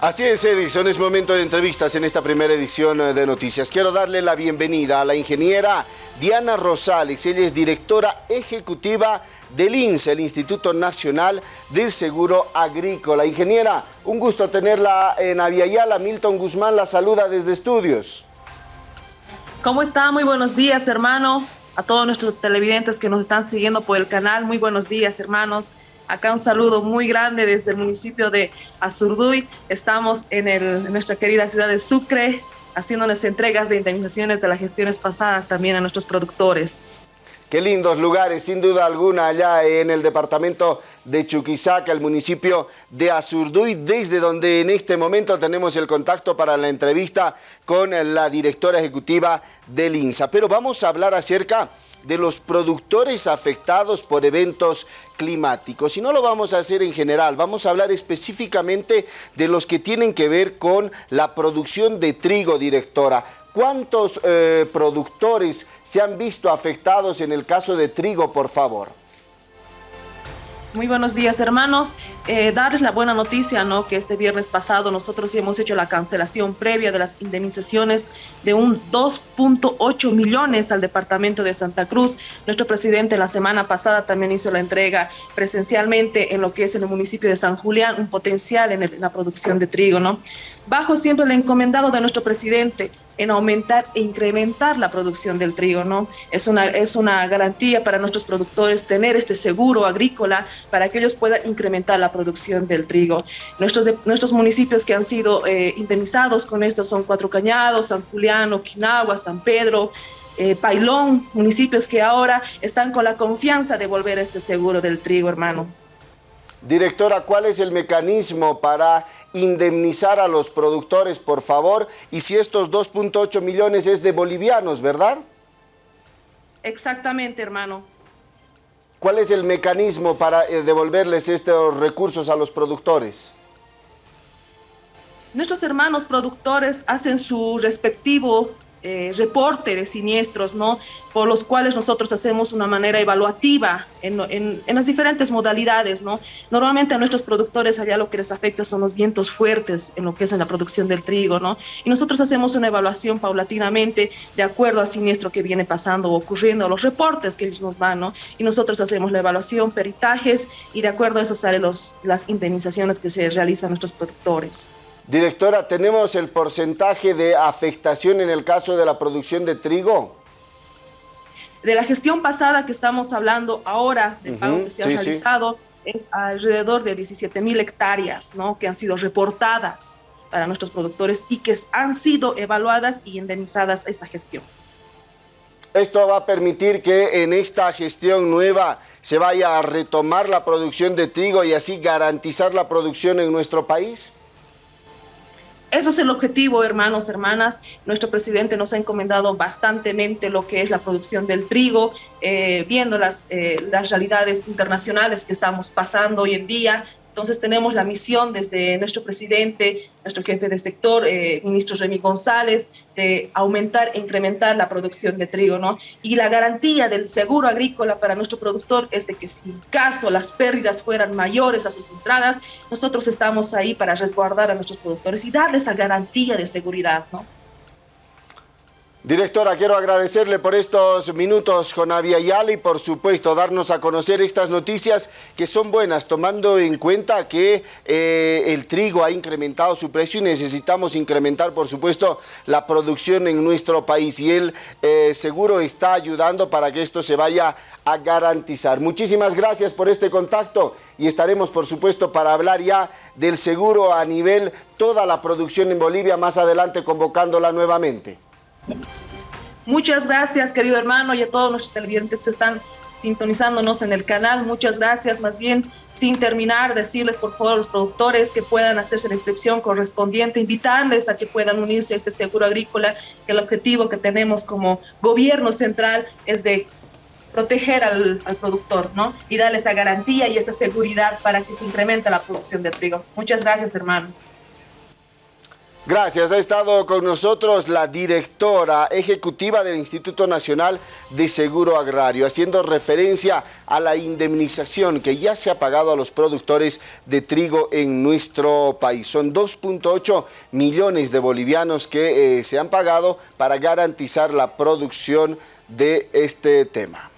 Así es, Edison, es momento de entrevistas en esta primera edición de Noticias. Quiero darle la bienvenida a la ingeniera Diana Rosales. Ella es directora ejecutiva del INSE, el Instituto Nacional del Seguro Agrícola. Ingeniera, un gusto tenerla en Aviala. Milton Guzmán la saluda desde estudios. ¿Cómo está? Muy buenos días, hermano. A todos nuestros televidentes que nos están siguiendo por el canal, muy buenos días, hermanos. Acá un saludo muy grande desde el municipio de Azurduy. Estamos en, nuestra querida ciudad de Sucre, haciéndoles entregas de indemnizaciones de las gestiones pasadas también a nuestros productores. Qué lindos lugares, sin duda alguna, allá en el departamento de Chuquisaca, el municipio de Azurduy, desde donde en este momento tenemos el contacto para la entrevista con la directora ejecutiva del INSA. Pero vamos a hablar acerca de los productores afectados por eventos climáticos. Y no lo vamos a hacer en general, vamos a hablar específicamente de los que tienen que ver con la producción de trigo, directora. ¿Cuántos eh, productores se han visto afectados en el caso de trigo, por favor? Muy buenos días, hermanos. Eh, darles la buena noticia, ¿no? Que este viernes pasado nosotros hemos hecho la cancelación previa de las indemnizaciones de un 2.8 millones al departamento de Santa Cruz. Nuestro presidente la semana pasada también hizo la entrega presencialmente en lo que es en el municipio de San Julián, un potencial en la producción de trigo, ¿no? Bajo siempre el encomendado de nuestro presidente, en aumentar e incrementar la producción del trigo, ¿no? Es una, es una garantía para nuestros productores tener este seguro agrícola para que ellos puedan incrementar la producción del trigo. Nuestros, nuestros municipios que han sido eh, indemnizados con esto son Cuatro Cañados, San Julián, Okinawa, San Pedro, eh, Pailón, municipios que ahora están con la confianza de volver a este seguro del trigo, hermano. Directora, ¿cuál es el mecanismo para indemnizar a los productores, por favor, y si estos 2.8 millones es de bolivianos, ¿verdad? Exactamente, hermano. ¿Cuál es el mecanismo para eh, devolverles estos recursos a los productores? Nuestros hermanos productores hacen su respectivo eh, reporte de siniestros, ¿no? Por los cuales nosotros hacemos una manera evaluativa en, en, las diferentes modalidades, ¿no? Normalmente a nuestros productores allá lo que les afecta son los vientos fuertes en lo que es en la producción del trigo, ¿no? Y nosotros hacemos una evaluación paulatinamente de acuerdo al siniestro que viene pasando o ocurriendo, los reportes que ellos nos dan, ¿no? Y nosotros hacemos la evaluación, peritajes y de acuerdo a eso salen los, las indemnizaciones que se realizan a nuestros productores. Directora, ¿tenemos el porcentaje de afectación en el caso de la producción de trigo? De la gestión pasada que estamos hablando ahora, del pago que se ha realizado, es alrededor de 17 mil hectáreas, ¿no? Que han sido reportadas para nuestros productores y que han sido evaluadas y indemnizadas esta gestión. Esto va a permitir que en esta gestión nueva se vaya a retomar la producción de trigo y así garantizar la producción en nuestro país. Eso es el objetivo, hermanos, hermanas. Nuestro presidente nos ha encomendado bastantemente lo que es la producción del trigo, eh, viendo las, eh, las realidades internacionales que estamos pasando hoy en día, entonces tenemos la misión desde nuestro presidente, nuestro jefe de sector, eh, ministro Remy González, de aumentar e incrementar la producción de trigo, ¿no? Y la garantía del seguro agrícola para nuestro productor es de que si en caso las pérdidas fueran mayores a sus entradas, nosotros estamos ahí para resguardar a nuestros productores y darles esa garantía de seguridad, ¿no? Directora, quiero agradecerle por estos minutos con Avia Yala y por supuesto darnos a conocer estas noticias que son buenas, tomando en cuenta que eh, el trigo ha incrementado su precio y necesitamos incrementar por supuesto la producción en nuestro país y él eh, seguro está ayudando para que esto se vaya a garantizar. Muchísimas gracias por este contacto y estaremos por supuesto para hablar ya del seguro a nivel toda la producción en Bolivia más adelante convocándola nuevamente. Muchas gracias, querido hermano, y a todos nuestros televidentes que están sintonizándonos en el canal. Muchas gracias. Más bien, sin terminar, decirles por favor a los productores que puedan hacerse la inscripción correspondiente, invitarles a que puedan unirse a este seguro agrícola, que el objetivo que tenemos como gobierno central es de proteger al, al productor, ¿no? Y darle esa garantía y esa seguridad para que se incremente la producción de trigo. Muchas gracias, hermano. Gracias. Ha estado con nosotros la directora ejecutiva del Instituto Nacional de Seguro Agrario, haciendo referencia a la indemnización que ya se ha pagado a los productores de trigo en nuestro país. Son 2.8 millones de bolivianos que eh, se han pagado para garantizar la producción de este tema.